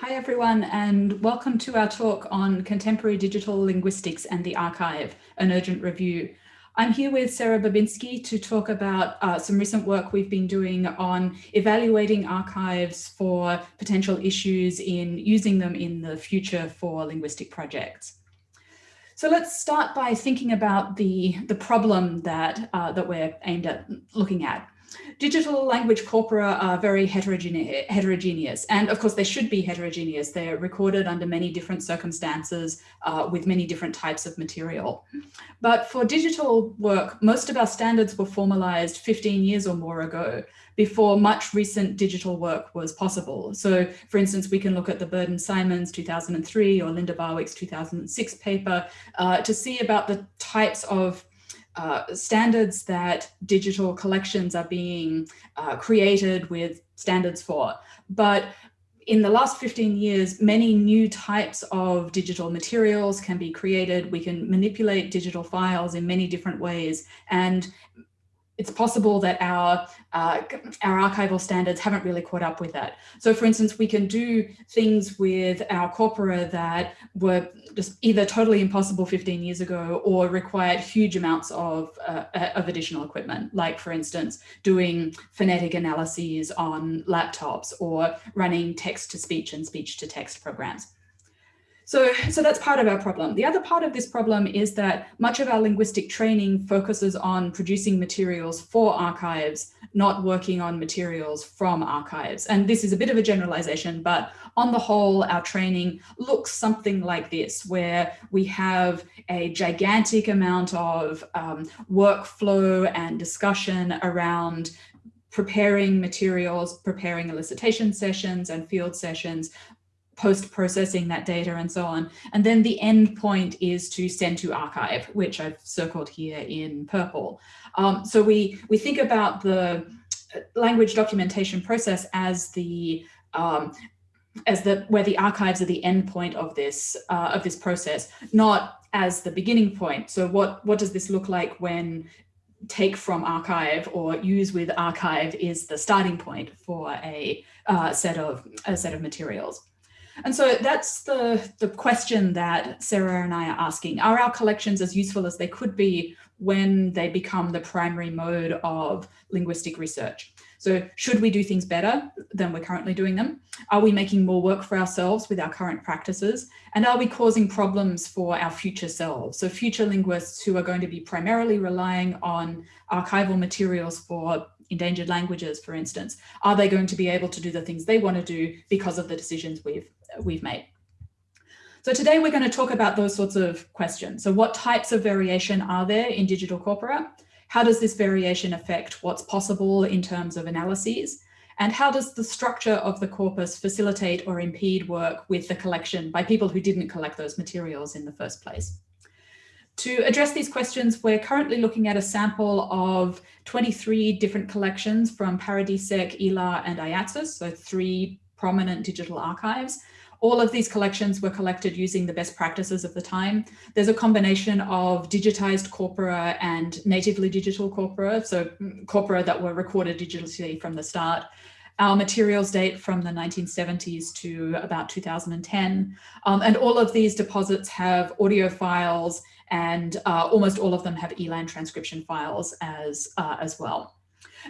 Hi everyone and welcome to our talk on contemporary digital linguistics and the archive, an urgent review. I'm here with Sarah Babinski to talk about uh, some recent work we've been doing on evaluating archives for potential issues in using them in the future for linguistic projects. So let's start by thinking about the, the problem that, uh, that we're aimed at looking at. Digital language corpora are very heterogene heterogeneous, and of course they should be heterogeneous. They're recorded under many different circumstances uh, with many different types of material. But for digital work, most of our standards were formalized 15 years or more ago, before much recent digital work was possible. So for instance, we can look at the Bird and Simons 2003 or Linda Barwick's 2006 paper uh, to see about the types of uh, standards that digital collections are being uh, created with standards for. But in the last 15 years, many new types of digital materials can be created. We can manipulate digital files in many different ways. And it's possible that our, uh, our archival standards haven't really caught up with that. So for instance, we can do things with our corpora that were just either totally impossible 15 years ago or required huge amounts of, uh, of additional equipment, like for instance, doing phonetic analyses on laptops or running text to speech and speech to text programs. So, so that's part of our problem. The other part of this problem is that much of our linguistic training focuses on producing materials for archives, not working on materials from archives. And this is a bit of a generalization, but on the whole, our training looks something like this, where we have a gigantic amount of um, workflow and discussion around preparing materials, preparing elicitation sessions and field sessions, post-processing that data and so on. And then the end point is to send to archive, which I've circled here in purple. Um, so we, we think about the language documentation process as the um, as the where the archives are the end point of this uh, of this process, not as the beginning point. So what what does this look like when take from archive or use with archive is the starting point for a uh, set of a set of materials. And so that's the, the question that Sarah and I are asking. Are our collections as useful as they could be when they become the primary mode of linguistic research? So should we do things better than we're currently doing them? Are we making more work for ourselves with our current practices? And are we causing problems for our future selves? So future linguists who are going to be primarily relying on archival materials for endangered languages, for instance, are they going to be able to do the things they want to do because of the decisions we've, we've made? So today we're going to talk about those sorts of questions. So what types of variation are there in digital corpora? How does this variation affect what's possible in terms of analyses? And how does the structure of the corpus facilitate or impede work with the collection by people who didn't collect those materials in the first place? To address these questions, we're currently looking at a sample of 23 different collections from Paradisec, ELAR and AIATSIS, so three prominent digital archives. All of these collections were collected using the best practices of the time. There's a combination of digitized corpora and natively digital corpora, so mm, corpora that were recorded digitally from the start. Our materials date from the 1970s to about 2010. Um, and all of these deposits have audio files and uh, almost all of them have ELAN transcription files as, uh, as well.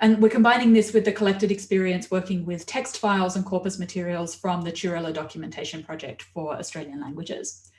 And we're combining this with the collected experience working with text files and corpus materials from the Chirila documentation project for Australian languages.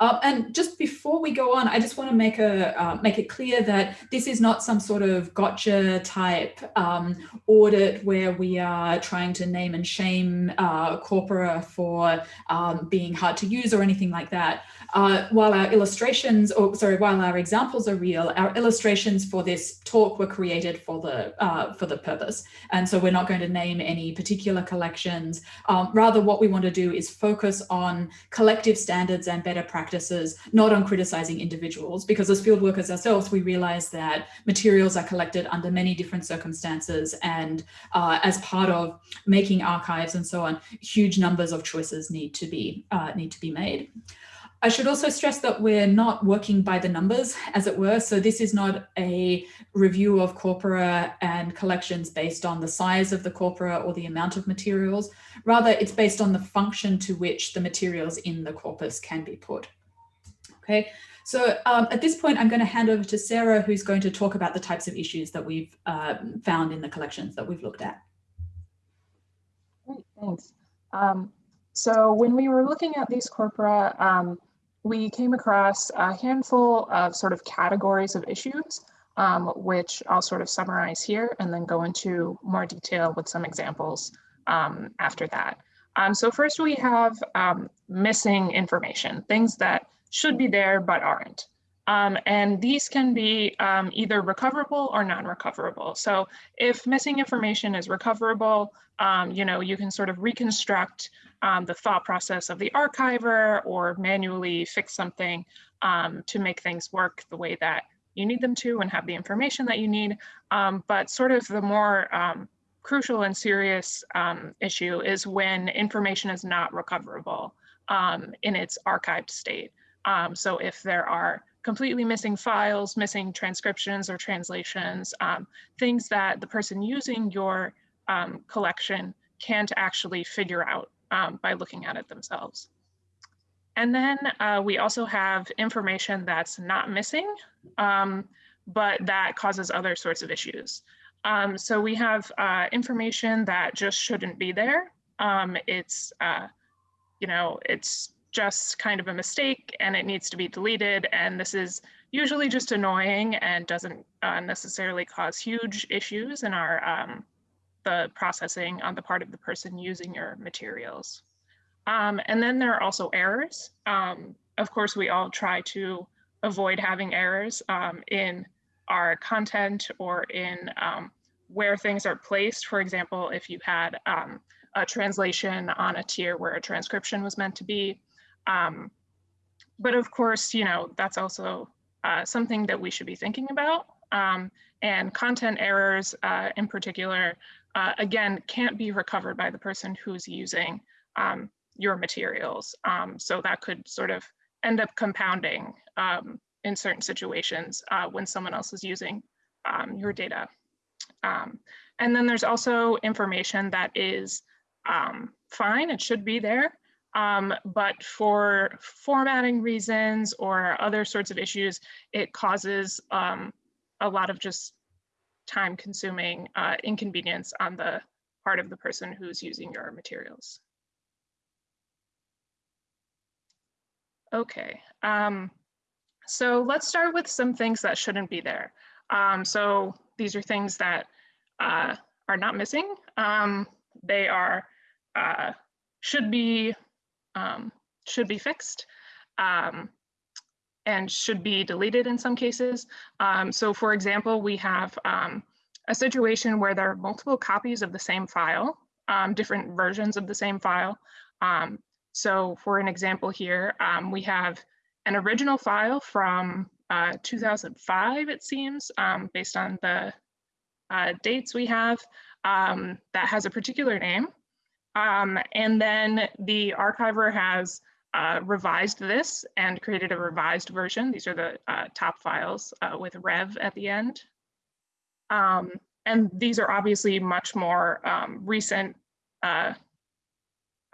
Uh, and just before we go on, I just want to make a uh, make it clear that this is not some sort of gotcha type um, audit where we are trying to name and shame uh, corpora for um, being hard to use or anything like that. Uh, while our illustrations, or sorry, while our examples are real, our illustrations for this talk were created for the uh, for the purpose. And so we're not going to name any particular collections. Um, rather, what we want to do is focus on collective standards and better practices, not on criticizing individuals, because as field workers ourselves, we realize that materials are collected under many different circumstances. And uh, as part of making archives and so on, huge numbers of choices need to be uh, need to be made. I should also stress that we're not working by the numbers, as it were. So this is not a review of corpora and collections based on the size of the corpora or the amount of materials. Rather, it's based on the function to which the materials in the corpus can be put. Okay, so um, at this point, I'm going to hand over to Sarah, who's going to talk about the types of issues that we've um, found in the collections that we've looked at. Great, thanks. Um, so when we were looking at these corpora, um, we came across a handful of sort of categories of issues, um, which I'll sort of summarize here and then go into more detail with some examples um, after that. So first we have missing information, things that should be there but aren't. Um, and these can be um, either recoverable or non-recoverable. So if missing information is recoverable, um, you know, you can sort of reconstruct um, the thought process of the archiver or manually fix something um, to make things work the way that you need them to and have the information that you need. Um, but sort of the more crucial and serious issue is when information is not recoverable in its archived state. So if there are completely missing files, missing transcriptions or translations, things that the person using your collection can't actually figure out um, by looking at it themselves. And then uh, we also have information that's not missing, um, but that causes other sorts of issues. Um, so we have uh, information that just shouldn't be there. Um, it's, uh, you know, it's just kind of a mistake and it needs to be deleted. And this is usually just annoying and doesn't uh, necessarily cause huge issues in our um, the processing on the part of the person using your materials. Um, and then there are also errors. Um, of course, we all try to avoid having errors um, in our content or in um, where things are placed. For example, if you had um, a translation on a tier where a transcription was meant to be. Um, but of course, you know, that's also uh, something that we should be thinking about. and content errors uh, in particular uh, again, can't be recovered by the person who's using um, your materials. Um, so that could sort of end up compounding um, in certain situations uh, when someone else is using um, your data. Um, and then there's also information that is um, fine, it should be there, but for formatting reasons or other sorts of issues, it causes a lot of just time consuming uh, inconvenience on the part of the person who's using your materials. Okay, um, so let's start with some things that shouldn't be there. Um, so these are things that uh, are not missing. Um, they are uh, should be um, should be fixed. Um, and should be deleted in some cases. Um, so for example, we have um, a situation where there are multiple copies of the same file, um, different versions of the same file. Um, so for an example here, um, we have an original file from uh, 2005, it seems, um, based on the uh, dates we have, that has a particular name. And then the archiver has uh, revised this and created a revised version. These are the uh, top files uh, with rev at the end. Um, and these are obviously much more um, recent uh,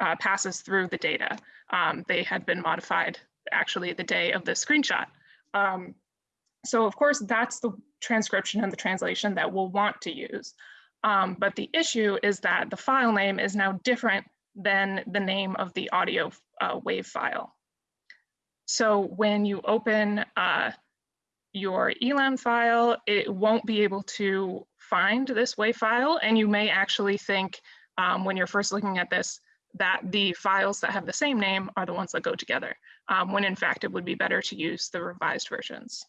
uh, passes through the data. Um, they had been modified actually the day of the screenshot. Um, so of course, that's the transcription and the translation that we'll want to use. Um, but the issue is that the file name is now different than the name of the audio uh, wave file. So when you open uh, your ELAN file, it won't be able to find this WAV file, and you may actually think um, when you're first looking at this that the files that have the same name are the ones that go together, um, when in fact it would be better to use the revised versions.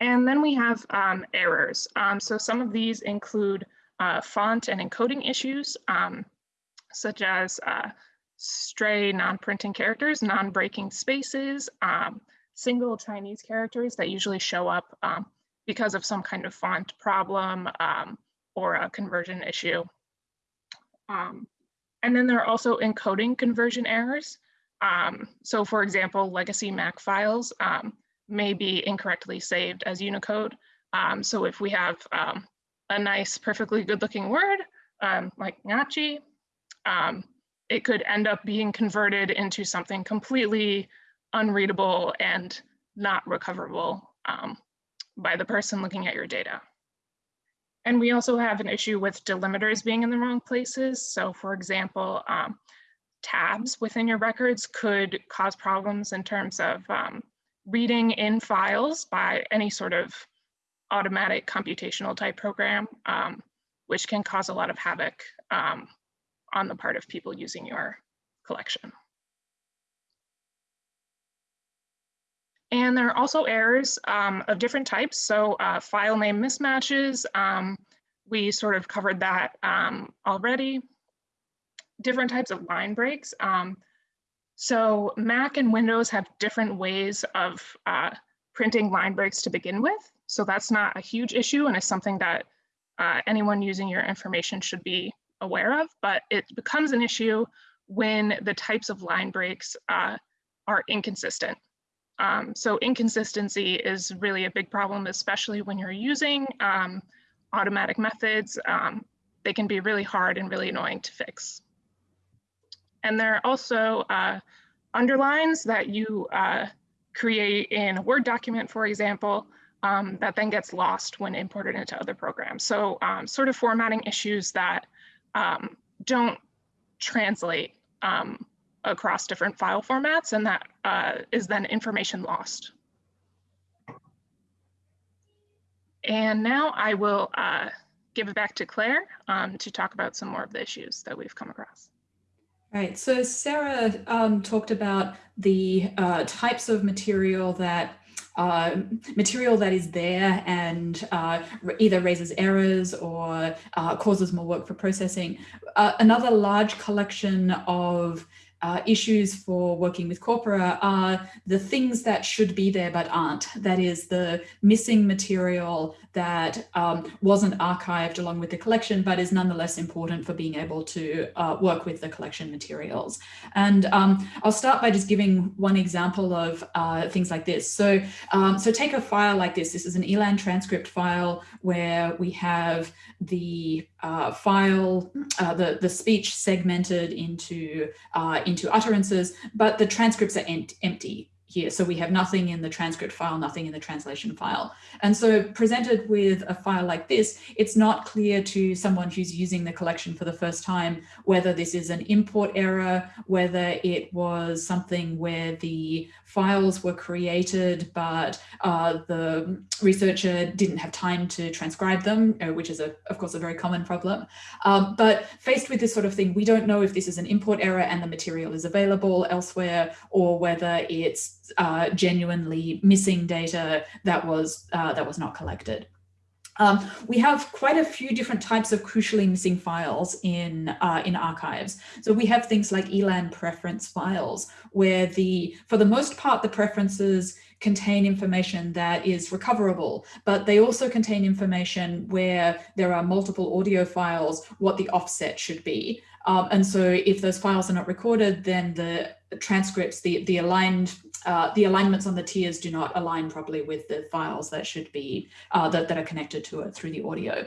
And then we have um, errors. Um, so some of these include uh, font and encoding issues, um, such as uh, stray non-printing characters, non-breaking spaces, um, single Chinese characters that usually show up um, because of some kind of font problem um, or a conversion issue. And then there are also encoding conversion errors. So for example, legacy Mac files may be incorrectly saved as Unicode. Um, so if we have um, a nice, perfectly good looking word um, like ngachi, um, it could end up being converted into something completely unreadable and not recoverable by the person looking at your data. And we also have an issue with delimiters being in the wrong places. So for example, um, tabs within your records could cause problems in terms of um, reading in files by any sort of automatic computational type program, um, which can cause a lot of havoc um, on the part of people using your collection. And there are also errors um, of different types. So uh, file name mismatches, um, we sort of covered that um, already. Different types of line breaks. Um, so Mac and Windows have different ways of uh, printing line breaks to begin with. So that's not a huge issue and is something that uh, anyone using your information should be aware of, but it becomes an issue when the types of line breaks uh, are inconsistent. Um, so inconsistency is really a big problem, especially when you're using um, automatic methods. Um, they can be really hard and really annoying to fix. And there are also uh, underlines that you uh, create in a Word document, for example, um, that then gets lost when imported into other programs. So um, sort of formatting issues that um, don't translate um, across different file formats and that uh, is then information lost. And now I will uh, give it back to Claire um, to talk about some more of the issues that we've come across. Right, so Sarah um, talked about the uh, types of material that uh, material that is there and uh, either raises errors or uh, causes more work for processing. Uh, another large collection of uh, issues for working with corpora are the things that should be there but aren't. That is the missing material that um, wasn't archived along with the collection, but is nonetheless important for being able to uh, work with the collection materials. And um, I'll start by just giving one example of uh, things like this. So, um, so take a file like this. This is an ELAN transcript file where we have the uh, file, uh, the, the speech segmented into, uh, into utterances, but the transcripts are empty here. So we have nothing in the transcript file, nothing in the translation file. And so presented with a file like this, it's not clear to someone who's using the collection for the first time whether this is an import error, whether it was something where the files were created, but uh, the researcher didn't have time to transcribe them, uh, which is, a, of course, a very common problem. Um, but faced with this sort of thing, we don't know if this is an import error and the material is available elsewhere, or whether it's uh, genuinely missing data that was uh, that was not collected. Um, we have quite a few different types of crucially missing files in, uh, in archives. So we have things like ELAN preference files, where the, for the most part, the preferences contain information that is recoverable, but they also contain information where there are multiple audio files, what the offset should be. Um, and so if those files are not recorded, then the transcripts, the, the aligned uh, the alignments on the tiers do not align properly with the files that should be uh, that, that are connected to it through the audio.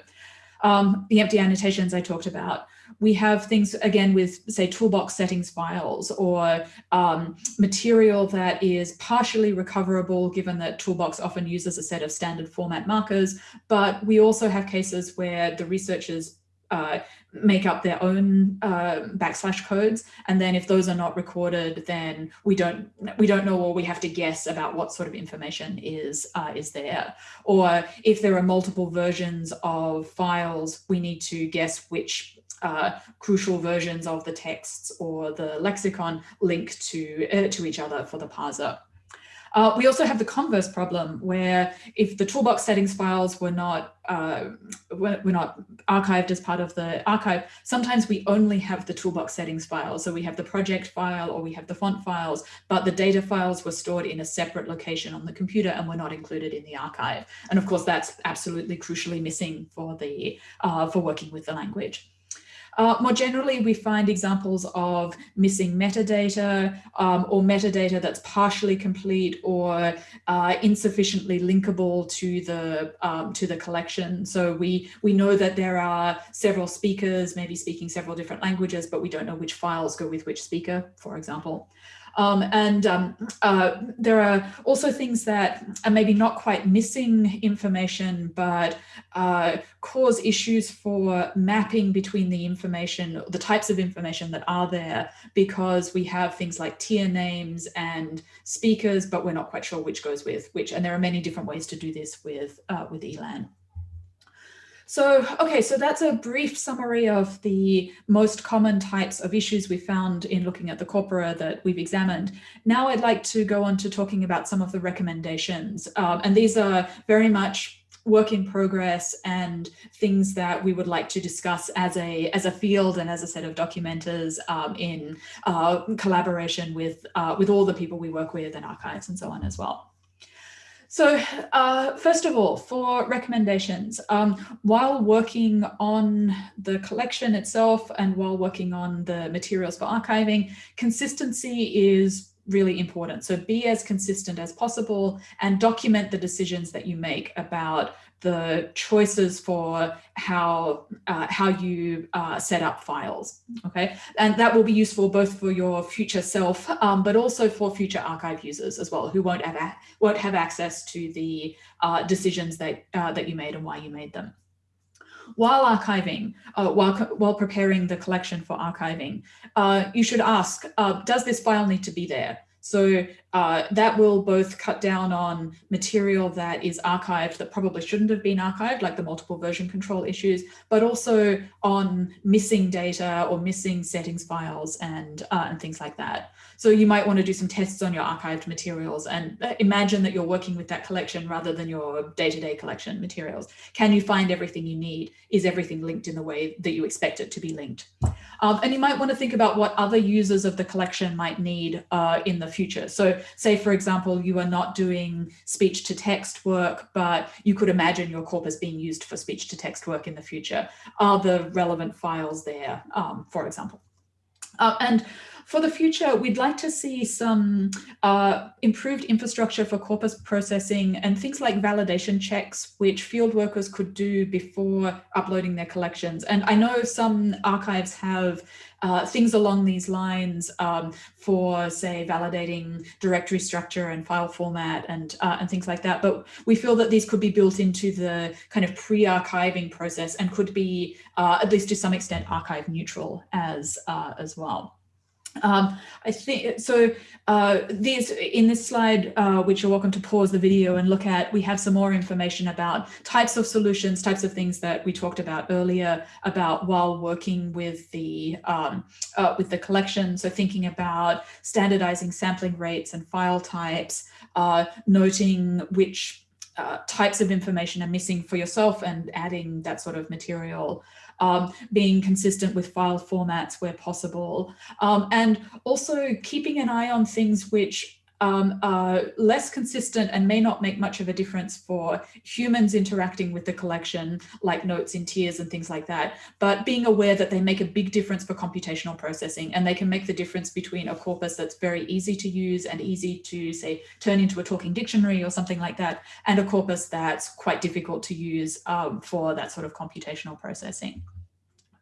Um, the empty annotations I talked about. We have things again with say toolbox settings files or um, material that is partially recoverable given that toolbox often uses a set of standard format markers, but we also have cases where the researchers uh, make up their own uh, backslash codes. And then if those are not recorded, then we don't we don't know or we have to guess about what sort of information is uh, is there. Or if there are multiple versions of files, we need to guess which uh, crucial versions of the texts or the lexicon link to, uh, to each other for the parser. Uh, we also have the converse problem where if the toolbox settings files were not uh, were, were, not archived as part of the archive, sometimes we only have the toolbox settings file. So we have the project file or we have the font files, but the data files were stored in a separate location on the computer and were not included in the archive. And of course, that's absolutely crucially missing for the uh, for working with the language. Uh, more generally, we find examples of missing metadata um, or metadata that's partially complete or uh, insufficiently linkable to the um, to the collection. So we we know that there are several speakers, maybe speaking several different languages, but we don't know which files go with which speaker, for example. Um, and um, uh, there are also things that are maybe not quite missing information, but uh, cause issues for mapping between the information, the types of information that are there, because we have things like tier names and speakers, but we're not quite sure which goes with which. And there are many different ways to do this with, uh, with ELAN. So, okay, so that's a brief summary of the most common types of issues we found in looking at the corpora that we've examined. Now I'd like to go on to talking about some of the recommendations. Um, and these are very much work in progress and things that we would like to discuss as a as a field and as a set of documenters um, in uh, collaboration with uh, with all the people we work with and archives and so on as well. So uh, first of all, for recommendations, um, while working on the collection itself and while working on the materials for archiving, consistency is really important. So be as consistent as possible and document the decisions that you make about the choices for how uh, how you uh, set up files okay and that will be useful both for your future self um, but also for future archive users as well who won't have won't have access to the uh, decisions that uh, that you made and why you made them while archiving, uh, while, while preparing the collection for archiving, uh, you should ask, does this file need to be there? So uh, that will both cut down on material that is archived that probably shouldn't have been archived, like the multiple version control issues, but also on missing data or missing settings files and, uh, and things like that. So you might want to do some tests on your archived materials and uh, imagine that you're working with that collection rather than your day-to-day -day collection materials. Can you find everything you need? Is everything linked in the way that you expect it to be linked? Um, and you might want to think about what other users of the collection might need uh, in the future. So say, for example, you are not doing speech to text work, but you could imagine your corpus being used for speech to text work in the future. Are the relevant files there, um, for example? Uh, and for the future, we'd like to see some uh, improved infrastructure for corpus processing and things like validation checks, which field workers could do before uploading their collections. And I know some archives have uh, things along these lines um, for, say, validating directory structure and file format and, uh, and things like that. But we feel that these could be built into the kind of pre-archiving process and could be, uh, at least to some extent, archive neutral as, uh, as well. Um, I think so. Uh, these in this slide, uh, which you're welcome to pause the video and look at, we have some more information about types of solutions, types of things that we talked about earlier about while working with the um, uh, with the collection. So thinking about standardizing sampling rates and file types, uh, noting which uh, types of information are missing for yourself and adding that sort of material um, being consistent with file formats where possible, um, and also keeping an eye on things which um, are less consistent and may not make much of a difference for humans interacting with the collection, like notes in tiers and things like that, but being aware that they make a big difference for computational processing and they can make the difference between a corpus that's very easy to use and easy to say turn into a talking dictionary or something like that, and a corpus that's quite difficult to use um, for that sort of computational processing.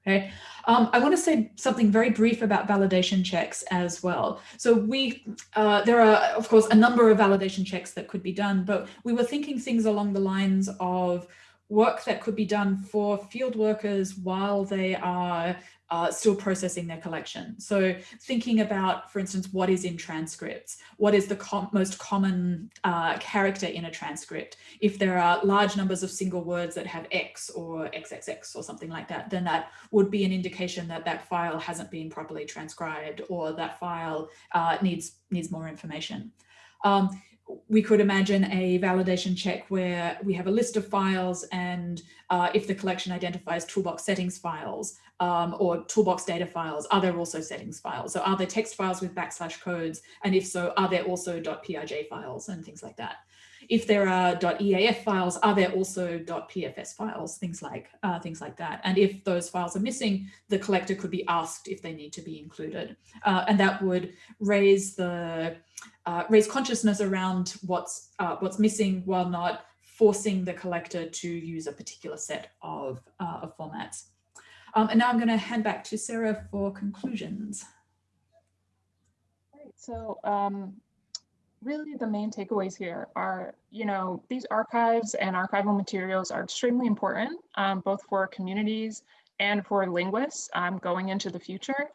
Okay. Um, I want to say something very brief about validation checks as well. So we, uh, there are, of course, a number of validation checks that could be done, but we were thinking things along the lines of work that could be done for field workers while they are uh, still processing their collection. So thinking about, for instance, what is in transcripts? What is the com most common uh, character in a transcript? If there are large numbers of single words that have X or XXX or something like that, then that would be an indication that that file hasn't been properly transcribed or that file uh, needs, needs more information. Um, we could imagine a validation check where we have a list of files and uh, if the collection identifies toolbox settings files um, or toolbox data files, are there also settings files? So are there text files with backslash codes? And if so, are there also .pij files and things like that? if there are .eaf files, are there also .pfs files, things like uh, things like that. And if those files are missing, the collector could be asked if they need to be included. Uh, and that would raise the uh, raise consciousness around what's uh, what's missing while not forcing the collector to use a particular set of, uh, of formats. Um, and now I'm going to hand back to Sarah for conclusions. Great. So um, really the main takeaways here are, you know, these archives and archival materials are extremely important, um, both for communities and for linguists um, going into the future.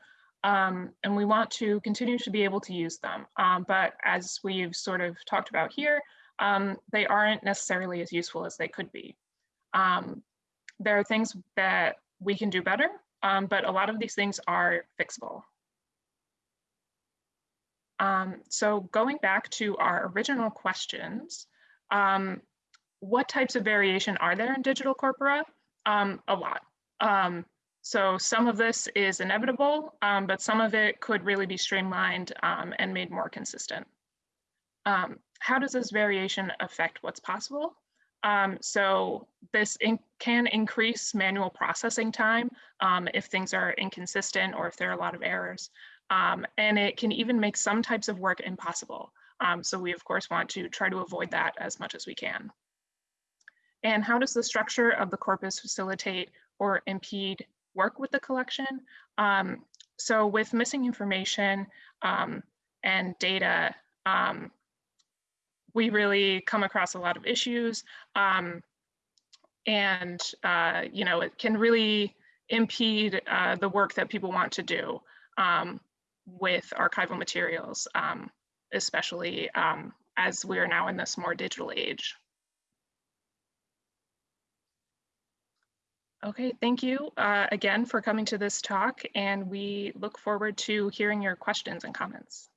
Um, and we want to continue to be able to use them. Um, but as we've sort of talked about here, um, they aren't necessarily as useful as they could be. Um, there are things that we can do better, um, but a lot of these things are fixable. Um, so going back to our original questions, um, what types of variation are there in digital corpora? Um, a lot. so some of this is inevitable, but some of it could really be streamlined and made more consistent. Um, how does this variation affect what's possible? Um, so this in can increase manual processing time um, if things are inconsistent or if there are a lot of errors. Um, and it can even make some types of work impossible. Um, so we of course want to try to avoid that as much as we can. And how does the structure of the corpus facilitate or impede work with the collection? Um, so with missing information um, and data, we really come across a lot of issues um, and uh, you know it can really impede uh, the work that people want to do um, with archival materials, um, especially um, as we are now in this more digital age. Okay, thank you uh, again for coming to this talk and we look forward to hearing your questions and comments.